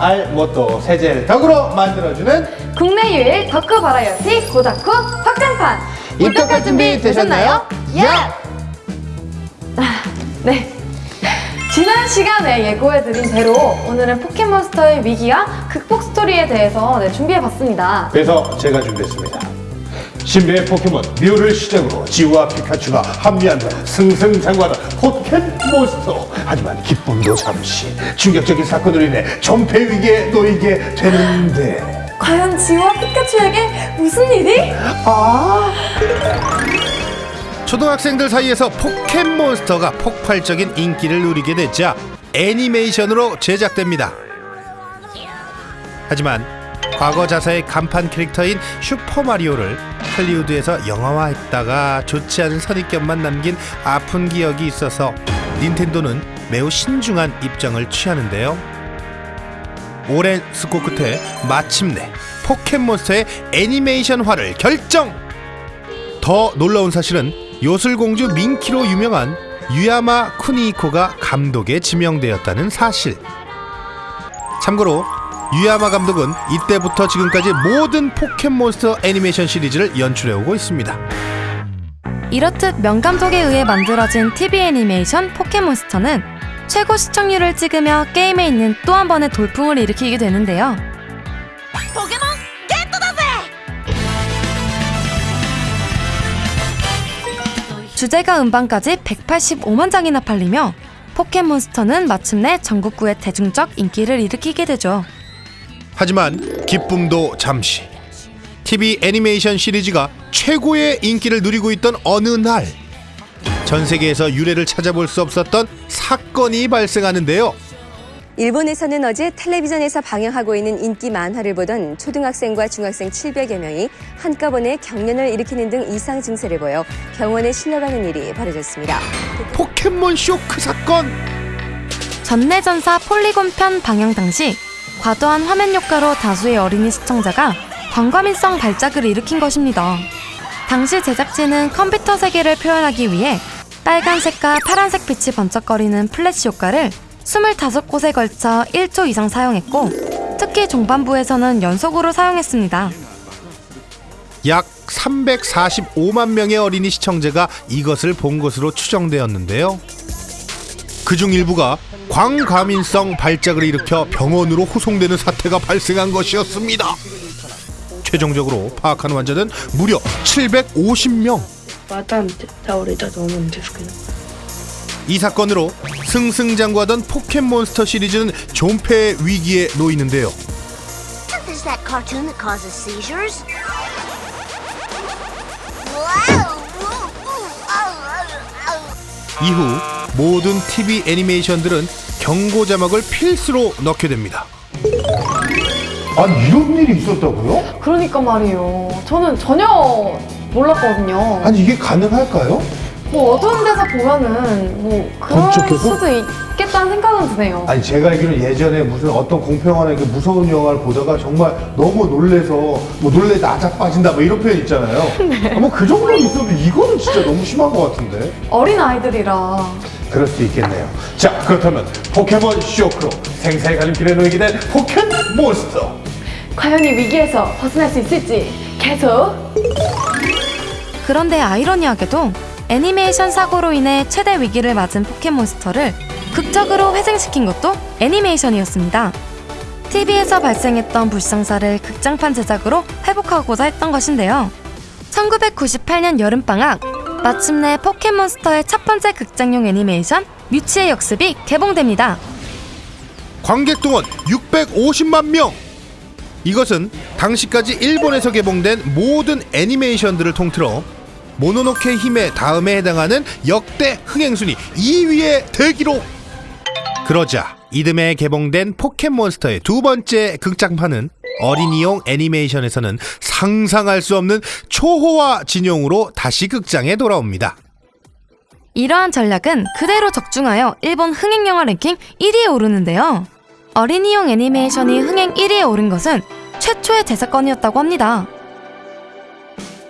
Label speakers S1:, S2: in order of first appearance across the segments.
S1: 알 무엇도 세제를 덕으로 만들어주는
S2: 국내 유일 덕후 바라이어티 고다쿠 확장판
S1: 입덕할 준비 되셨나요?
S2: 예! 아, 네 지난 시간에 예고해드린 대로 오늘은 포켓몬스터의 위기와 극복 스토리에 대해서 네, 준비해봤습니다
S1: 그래서 제가 준비했습니다. 신비의 포켓몬 뮤를 시작으로 지우와 피카츄가 합류한다 승승장구하다 포켓몬스터 하지만 기쁨도 잠시 충격적인 사건으로 인해 전폐 위기에 놓이게 되는데
S2: 과연 지우와 피카츄에게 무슨 일이?
S3: 초등학생들 사이에서 포켓몬스터가 폭발적인 인기를 누리게 되자 애니메이션으로 제작됩니다. 하지만 과거 자사의 간판 캐릭터인 슈퍼마리오를 할리우드에서 영화화했다가 좋지 않은 선입견만 남긴 아픈 기억이 있어서 닌텐도는 매우 신중한 입장을 취하는데요. 오랜 스코 끝에 마침내 포켓몬스터의 애니메이션화를 결정! 더 놀라운 사실은 요술공주 민키로 유명한 유야마 쿠니코가 감독에 지명되었다는 사실. 참고로 유야마 감독은 이때부터 지금까지 모든 포켓몬스터 애니메이션 시리즈를 연출해오고 있습니다.
S4: 이렇듯 명감독에 의해 만들어진 TV 애니메이션 포켓몬스터는 최고 시청률을 찍으며 게임에 있는 또 한 번의 돌풍을 일으키게 되는데요. 주제가 음반까지 185만 장이나 팔리며 포켓몬스터는 마침내 전국구의 대중적 인기를 일으키게 되죠.
S3: 하지만 기쁨도 잠시. TV 애니메이션 시리즈가 최고의 인기를 누리고 있던 어느 날, 전 세계에서 유래를 찾아볼 수 없었던 사건이 발생하는데요.
S5: 일본에서는 어제 텔레비전에서 방영하고 있는 인기 만화를 보던 초등학생과 중학생 700여 명이 한꺼번에 경련을 일으키는 등 이상 증세를 보여 병원에 실려가는 일이 벌어졌습니다.
S3: 포켓몬 쇼크 사건!
S4: 전뇌전사 폴리곤 편 방영 당시 과도한 화면 효과로 다수의 어린이 시청자가 광과민성 발작을 일으킨 것입니다. 당시 제작진은 컴퓨터 세계를 표현하기 위해 빨간색과 파란색 빛이 번쩍거리는 플래시 효과를 25곳에 걸쳐 1초 이상 사용했고 특히 중반부에서는 연속으로 사용했습니다.
S3: 약 345만 명의 어린이 시청자가 이것을 본 것으로 추정되었는데요. 그중 일부가 광과민성 발작을 일으켜 병원으로 호송되는 사태가 발생한 것이었습니다. 최종적으로 파악한 환자는 무려 750명. 이 사건으로 승승장구하던 포켓몬스터 시리즈는 존폐 위기에 놓이는데요. 이후 모든 TV 애니메이션들은 경고 자막을 필수로 넣게 됩니다.
S1: 아니 이런 일이 있었다고요?
S2: 그러니까 말이에요 저는 전혀 몰랐거든요
S1: 아니 이게 가능할까요?
S2: 뭐 어두운 데서 보면은 뭐 그럴
S1: 건축해서?
S2: 수도 있 겠다는 생각은 드네요
S1: 아니 제가 알기로는 예전에 무슨 어떤 공평한 그 무서운 영화를 보다가 정말 너무 놀래서 뭐 놀래 나작 빠진다 뭐 이런 표현 있잖아요. 뭐 그 정도 있어도 이거는 진짜 너무 심한 것 같은데.
S2: 어린 아이들이라
S1: 그럴 수 있겠네요. 자 그렇다면 포켓몬 쇼크로 생사의 갈림길에 놓이게 된 포켓몬스터.
S2: 과연 이 위기에서 벗어날 수 있을지 계속
S4: 그런데 아이러니하게도 애니메이션 사고로 인해 최대 위기를 맞은 포켓몬스터를 극적으로 회생시킨 것도 애니메이션이었습니다. TV에서 발생했던 불상사를 극장판 제작으로 회복하고자 했던 것인데요. 1998년 여름방학, 마침내 포켓몬스터의 첫 번째 극장용 애니메이션 뮤치의 역습이 개봉됩니다.
S3: 관객 동원 650만 명. 이것은 당시까지 일본에서 개봉된 모든 애니메이션들을 통틀어 모노노케 힘의 다음에 해당하는 역대 흥행순위 2위의 대기록. 그러자 이듬해 개봉된 포켓몬스터의 두 번째 극장판은 어린이용 애니메이션에서는 상상할 수 없는 초호화 진용으로 다시 극장에 돌아옵니다.
S4: 이러한 전략은 그대로 적중하여 일본 흥행 영화 랭킹 1위에 오르는데요. 어린이용 애니메이션이 흥행 1위에 오른 것은 최초의 대사건이었다고 합니다.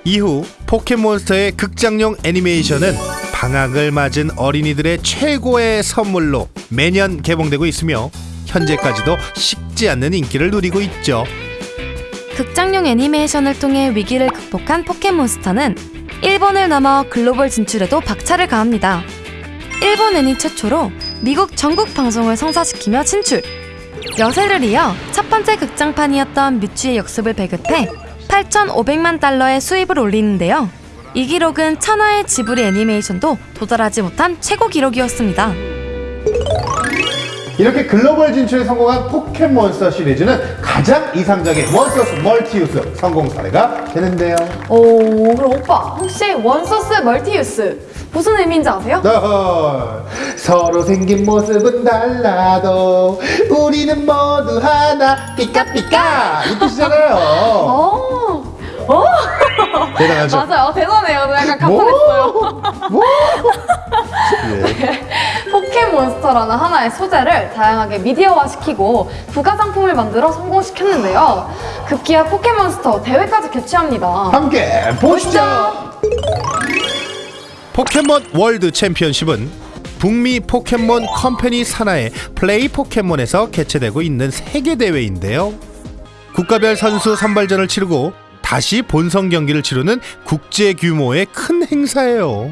S3: 이후 포켓몬스터의 극장용 애니메이션은 방학을 맞은 어린이들의 최고의 선물로 매년 개봉되고 있으며 현재까지도 식지 않는 인기를 누리고 있죠.
S4: 극장용 애니메이션을 통해 위기를 극복한 포켓몬스터는 일본을 넘어 글로벌 진출에도 박차를 가합니다. 일본 애니 최초로 미국 전국 방송을 성사시키며 진출. 여세를 이어 첫 번째 극장판이었던 뮤츠의 역습을 배급해 8,500만 달러의 수입을 올리는데요. 이 기록은 천하의 지브리 애니메이션도 도달하지 못한 최고 기록이었습니다.
S1: 이렇게 글로벌 진출에 성공한 포켓몬스터 시리즈는 가장 이상적인 one source multi use 성공 사례가 되는데요.
S2: 오, 그럼 오빠 혹시 one source multi use 무슨 의미인지 아세요?
S1: 어허, 서로 생긴 모습은 달라도 우리는 모두 하나 삐까삐까 이 뜻이잖아요.
S2: 어, 어,
S1: 대단하죠?
S2: 맞아요. 대단해요. 저 약간
S1: 뭐?
S2: 감탄했어요.
S1: 뭐? 예.
S2: 포켓몬스터라는 하나의 소재를 다양하게 미디어화시키고 부가 상품을 만들어 성공시켰는데요. 급기야 포켓몬스터 대회까지 개최합니다.
S1: 함께 보시죠.
S3: 포켓몬 월드 챔피언십은 북미 포켓몬 컴퍼니 산하의 플레이 포켓몬에서 개최되고 있는 세계 대회인데요. 국가별 선수 선발전을 치르고 다시 본선 경기를 치르는 국제 규모의 큰 행사예요.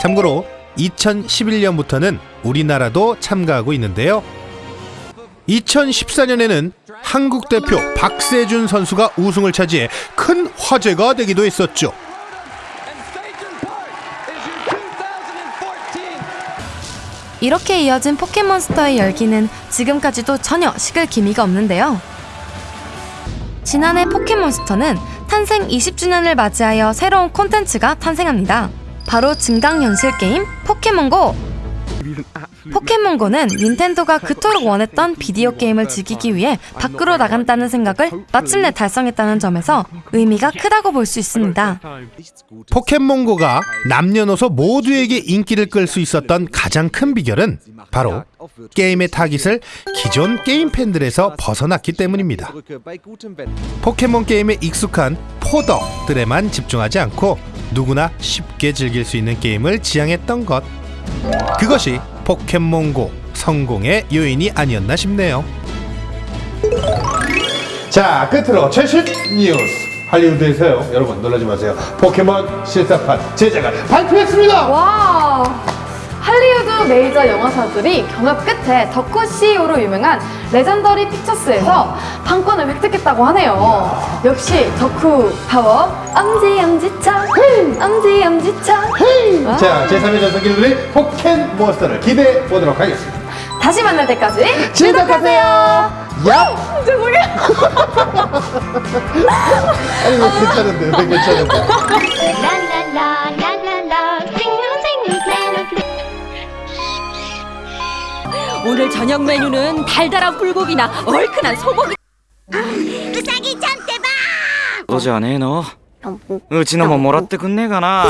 S3: 참고로 2011년부터는 우리나라도 참가하고 있는데요. 2014년에는 한국 대표 박세준 선수가 우승을 차지해 큰 화제가 되기도 했었죠.
S4: 이렇게 이어진 포켓몬스터의 열기는 지금까지도 전혀 식을 기미가 없는데요. 지난해 포켓몬스터는 탄생 20주년을 맞이하여 새로운 콘텐츠가 탄생합니다. 바로 증강현실 게임 포켓몬고! 포켓몬고는 닌텐도가 그토록 원했던 비디오 게임을 즐기기 위해 밖으로 나간다는 생각을 마침내 달성했다는 점에서 의미가 크다고 볼 수 있습니다.
S3: 포켓몬고가 남녀노소 모두에게 인기를 끌 수 있었던 가장 큰 비결은 바로 게임의 타깃을 기존 게임 팬들에서 벗어났기 때문입니다. 포켓몬 게임에 익숙한 포덕들에만 집중하지 않고 누구나 쉽게 즐길 수 있는 게임을 지향했던 것. 그것이 포켓몬고 성공의 요인이 아니었나 싶네요.
S1: 자, 끝으로 최신 뉴스. 할리우드에서요. 여러분 놀라지 마세요. 포켓몬 실사판 제작을 발표했습니다.
S2: 와! 할리우드 메이저 영화사들이 경합 끝에 덕후 CEO로 유명한 레전더리 픽처스에서 판권을 획득했다고 하네요. 역시 덕후 파워 엄지 엄지척 엄지 엄지척
S1: 자, 제3의 전성기를 누릴 포켓몬스터를 기대해 보도록 하겠습니다.
S2: 다시 만날 때까지
S1: 지독하세요. 야!
S2: 죄송해요.
S1: 아니, 왜 괜찮은데, 왜 괜찮은데.
S6: La la la la la la. Sing a sing melody.
S7: 오늘 저녁 메뉴는 달달한 불고기나 얼큰한 소고기
S6: うさぎちゃんってば
S8: そうじゃねえのうちのももらってくんねえかな